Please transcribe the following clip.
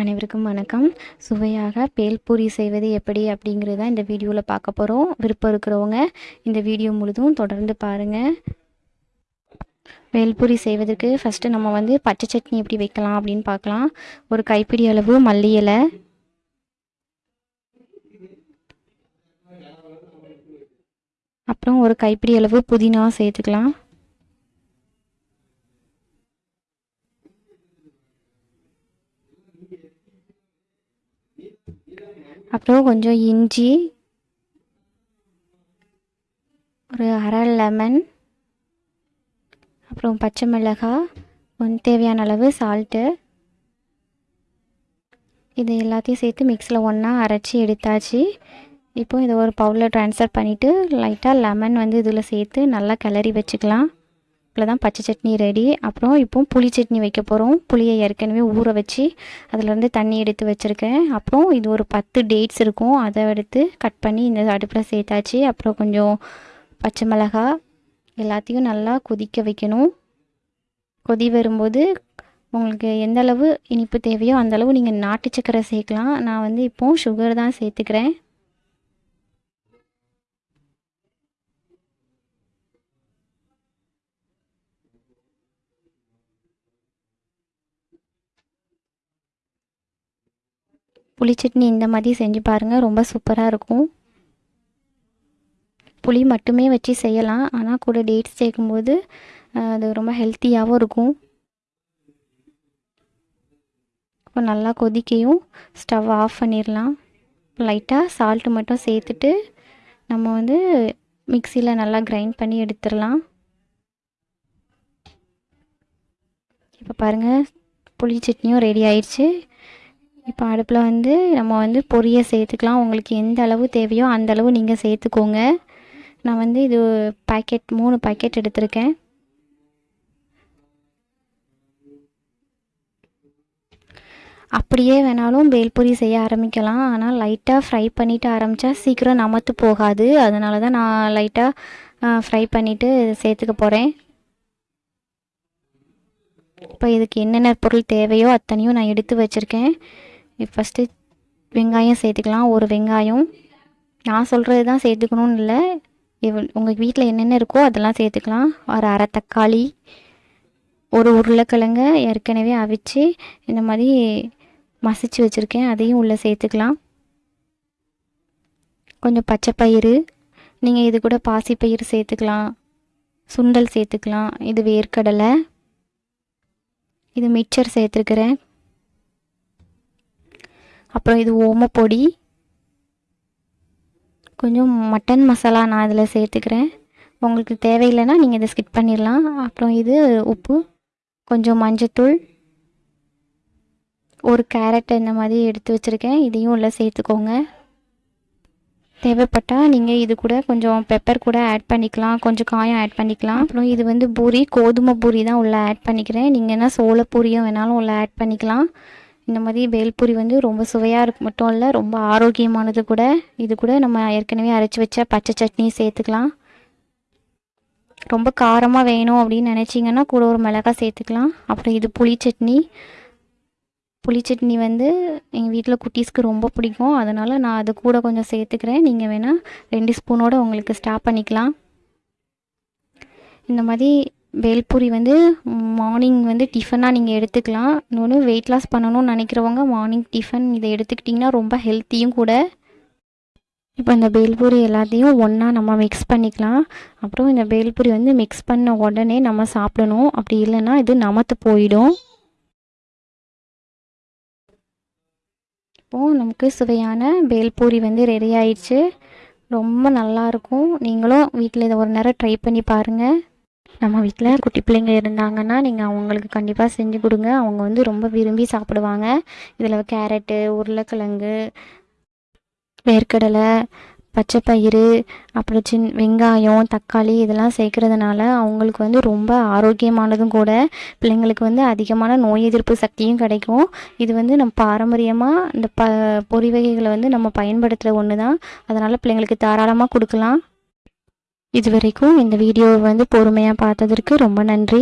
அனைவருக்கும் வணக்கம். சுவையாக பேல்பூரி செய்வது எப்படி அப்படிங்கிறது தான் இந்த வீடியோவில் பார்க்க போகிறோம் விருப்பம் இருக்கிறவங்க இந்த வீடியோ முழுதும் தொடர்ந்து பாருங்கள் வேல்பூரி செய்வதற்கு ஃபஸ்ட்டு நம்ம வந்து பச்சை சட்னி எப்படி வைக்கலாம் அப்படின்னு பார்க்கலாம். ஒரு கைப்பிடி அளவு மல்லி இலை. அப்புறம் ஒரு கைப்பிடி அளவு புதினா சேர்த்துக்கலாம். அப்புறம் கொஞ்சம் இஞ்சி ஒரு அரை லெமன் அப்புறம் பச்சை மிளகாய் கொஞ்சம் தேவையான அளவு சால்ட்டு இது எல்லாத்தையும் சேர்த்து மிக்ஸில் ஒன்றா அரைச்சி எடுத்தாச்சு. இப்போ இதை ஒரு பவுலில் ட்ரான்ஸ்ஃபர் பண்ணிவிட்டு லைட்டாக லெமன் வந்து இதில் சேர்த்து நல்லா கிளறி வச்சுக்கலாம். இவ்வளோ தான் பச்சை சட்னி ரெடி அப்புறம் இப்போ புளி சட்னி வைக்க போகிறோம் புளியை ஏற்கனவே ஊற வச்சு அதிலேருந்து தண்ணி எடுத்து வச்சுருக்கேன். அப்புறம் இது ஒரு பத்து டேட்ஸ் இருக்கும். அதை எடுத்து கட் பண்ணி இந்த அடுப்பில் சேர்த்தாச்சு. அப்புறம் கொஞ்சம் பச்சை மிளகா எல்லாத்தையும் நல்லா கொதிக்க வைக்கணும். கொதி வரும்போது உங்களுக்கு எந்த அளவு இனிப்பு தேவையோ அந்தளவு நீங்கள் நாட்டு சக்கரை சேர்க்கலாம். நான் வந்து இப்போது சுகர் தான் சேர்த்துக்கிறேன். புளி சட்னி இந்த மாதிரி செஞ்சு பாருங்கள் ரொம்ப சூப்பராக இருக்கும். புளி மட்டுமே வச்சு செய்யலாம். ஆனால் கூட டேட்ஸ் சேர்க்கும்போது அது ரொம்ப ஹெல்த்தியாகவும் இருக்கும். இப்போ நல்லா கொதிக்கையும் ஸ்டவ் ஆஃப் பண்ணிடலாம் லைட்டாக சால்ட்டு மட்டும் சேர்த்துட்டு நம்ம வந்து மிக்சியில் நல்லா கிரைண்ட் பண்ணி எடுத்துடலாம் இப்போ பாருங்கள் புளி சட்னியும் ரெடி ஆயிடுச்சு இப்போ அடுப்பில் வந்து நம்ம வந்து பொரிய சேர்த்துக்கலாம். உங்களுக்கு எந்த அளவு தேவையோ அந்த அளவு நீங்கள் சேர்த்துக்கோங்க. நான் வந்து இது பாக்கெட் மூணு பாக்கெட் எடுத்திருக்கேன். அப்படியே வேணாலும் பேல்பூரி செய்ய ஆரம்பிக்கலாம். ஆனால் லைட்டாக ஃப்ரை பண்ணிவிட்டு ஆரம்பித்தா சீக்கிரம் நமத்து போகாது. அதனால தான் நான் லைட்டாக ஃப்ரை பண்ணிவிட்டு சேர்த்துக்க போகிறேன் இப்போ இதுக்கு என்னென்ன பொருள் தேவையோ அத்தனையும் நான் எடுத்து வச்சுருக்கேன். ஃபஸ்ட்டு வெங்காயம் சேர்த்துக்கலாம். ஒரு வெங்காயம். நான் சொல்கிறது தான் சேர்த்துக்கணும்னு இல்லை. உங்கள் வீட்டில் என்னென்ன இருக்கோ அதெல்லாம் சேர்த்துக்கலாம். ஒரு அரை தக்காளி ஒரு உருளைக்கிழங்க ஏற்கனவே அவிச்சு இந்த மாதிரி மசிச்சு வச்சுருக்கேன். அதையும் உள்ளே சேர்த்துக்கலாம். கொஞ்சம் பச்சை பயிறு. நீங்கள் இது கூட பாசிப்பயிறு சேர்த்துக்கலாம். சுண்டல் சேர்த்துக்கலாம். இது வேர்க்கடலை. இது மிக்சர் சேர்த்துருக்குறேன். அப்புறம் இது ஓமப்பொடி கொஞ்சம் மட்டன் மசாலா நான் இதில் சேர்த்துக்கிறேன். உங்களுக்கு தேவையில்லைன்னா நீங்கள் இதை ஸ்கிப் பண்ணிடலாம். அப்புறம் இது உப்பு கொஞ்சம் மஞ்சத்தூள் ஒரு கேரட் இந்த மாதிரி எடுத்து வச்சுருக்கேன். இதையும் உள்ள சேர்த்துக்கோங்க. தேவைப்பட்டால் நீங்கள் இது கூட கொஞ்சம் பெப்பர் கூட ஆட் பண்ணிக்கலாம். கொஞ்சம் காயம் ஆட் பண்ணிக்கலாம். அப்புறம் இது வந்து பூரி கோதுமை பூரி தான் உள்ளே ஆட் பண்ணிக்கிறேன். நீங்கள் என்ன சோள பூரியும் வேணாலும் உள்ளே ஆட் பண்ணிக்கலாம். இந்த மாதிரி பேல்பூரி வந்து ரொம்ப சுவையாக இருக்கு. மட்டும் இல்லை ரொம்ப ஆரோக்கியமானது கூட. இது கூட நம்ம ஏற்கனவே அரைச்சி வச்ச பச்சை சட்னி சேர்த்துக்கலாம். ரொம்ப காரமாக வேணும் அப்படின்னு நினச்சிங்கன்னா கூட ஒரு மிளகாய் சேர்த்துக்கலாம். அப்புறம் இது புளி சட்னி. புளி சட்னி வந்து எங்கள் வீட்டில் குட்டீஸ்க்கு ரொம்ப பிடிக்கும். அதனால் நான் அது கூட கொஞ்சம் சேர்த்துக்கிறேன். நீங்கள் வேணால் ரெண்டு ஸ்பூனோடு உங்களுக்கு ஸ்டாப் பண்ணிக்கலாம். இந்த மாதிரி பேல்பூரி வந்து மார்னிங் வந்து டிஃபனாக நீங்கள் எடுத்துக்கலாம். இன்னொன்று வெயிட் லாஸ் பண்ணணும்னு நினைக்கிறவங்க மார்னிங் டிஃபன் இதை எடுத்துக்கிட்டிங்கன்னா ரொம்ப ஹெல்த்தியும் கூட. இப்போ இந்த பேல்பூரி எல்லாத்தையும் ஒன்றா நம்ம மிக்ஸ் பண்ணிக்கலாம். அப்புறம் இந்த பேல்பூரி வந்து மிக்ஸ் பண்ண உடனே நம்ம சாப்பிடணும். அப்படி இல்லைன்னா இது நமத்து போயிடும். இப்போது நமக்கு சுவையான பேல்பூரி வந்து ரெடி ஆயிடுச்சு. ரொம்ப நல்லாயிருக்கும் நீங்களும் வீட்டில் இதை ஒரு நேரம் ட்ரை பண்ணி பாருங்கள் நம்ம வீட்டில் குட்டி பிள்ளைங்க இருந்தாங்கன்னா நீங்கள் அவங்களுக்கு கண்டிப்பாக செஞ்சு கொடுங்க. அவங்க வந்து ரொம்ப விரும்பி சாப்பிடுவாங்க. இதில் கேரட்டு உருளைக்கிழங்கு வேர்க்கடலை பச்சை பயிறு அப்புறம் சின் வெங்காயம் தக்காளி இதெல்லாம் சேர்க்குறதுனால அவங்களுக்கு வந்து ரொம்ப ஆரோக்கியமானதும் கூட பிள்ளைங்களுக்கு வந்து அதிகமான நோய் எதிர்ப்பு சக்தியும் கிடைக்கும். இது வந்து நம்ம பாரம்பரியமாக இந்த ப பொறி வகைகளை வந்து நம்ம பயன்படுத்துகிற ஒன்று தான் அதனால் பிள்ளைங்களுக்கு தாராளமாக கொடுக்கலாம். இது வரைக்கும் இந்த வீடியோவை வந்து பொறுமையாக பார்த்ததற்கு ரொம்ப நன்றி.